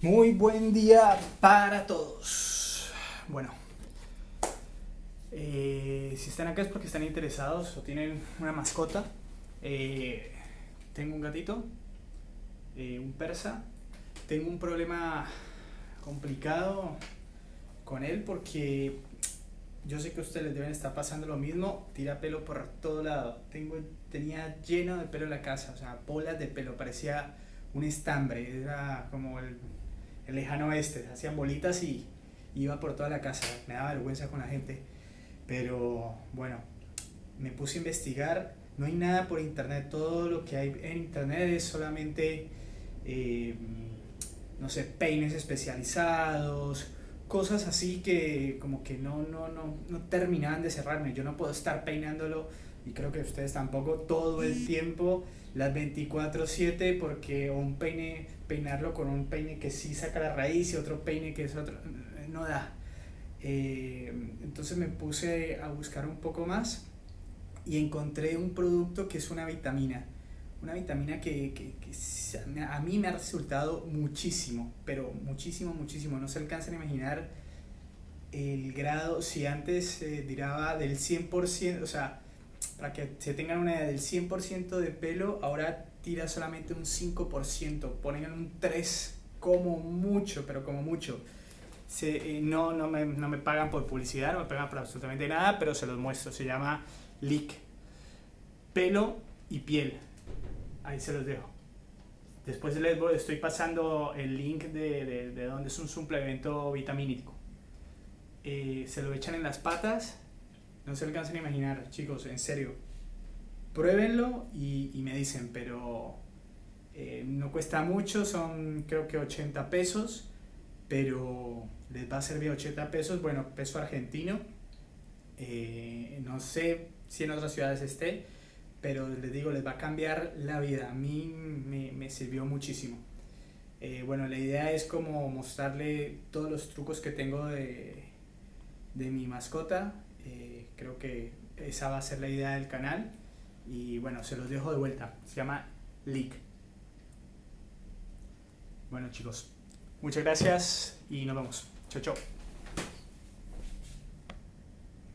Muy buen día para todos. Bueno, eh, si están acá es porque están interesados o tienen una mascota. Eh, tengo un gatito, eh, un persa. Tengo un problema complicado con él porque yo sé que ustedes deben estar pasando lo mismo. Tira pelo por todo lado. Tengo, tenía lleno de pelo en la casa, o sea, bolas de pelo. Parecía un estambre, era como el el lejano oeste, hacían bolitas y iba por toda la casa, me daba vergüenza con la gente, pero bueno, me puse a investigar, no hay nada por internet, todo lo que hay en internet es solamente, eh, no sé, peines especializados, cosas así que como que no, no, no, no terminaban de cerrarme, yo no puedo estar peinándolo y creo que ustedes tampoco todo el tiempo, las 24/7, porque un peine, peinarlo con un peine que sí saca la raíz y otro peine que es otro, no da. Eh, entonces me puse a buscar un poco más y encontré un producto que es una vitamina. Una vitamina que, que, a mí me ha resultado muchísimo, pero muchísimo, muchísimo. No se alcanzan a imaginar el grado, si antes diraba del 100%, o sea, para que se tengan una idea del 100% de pelo, ahora tira solamente un 5%, ponen un 3 como mucho, pero como mucho. Se, eh, no, no, me, no me pagan por publicidad, no me pagan por absolutamente nada, pero se los muestro. Se llama Lick. Pelo y piel. Ahí se los dejo. Después les estoy pasando el link de, de, de donde es un suplemento vitamínico. Eh, se lo echan en las patas no se alcanzan a imaginar, chicos, en serio. Pruébenlo y, y me dicen, pero eh, no cuesta mucho, son creo que 80 pesos, pero les va a servir 80 pesos, bueno, peso argentino. Eh, no sé si en otras ciudades esté, pero les digo, les va a cambiar la vida. A mí me, me sirvió muchísimo. Eh, bueno, la idea es como mostrarle todos los trucos que tengo de, de mi mascota eh, creo que esa va a ser la idea del canal. Y bueno, se los dejo de vuelta. Se llama Leak. Bueno chicos, muchas gracias y nos vemos. Chao, chao.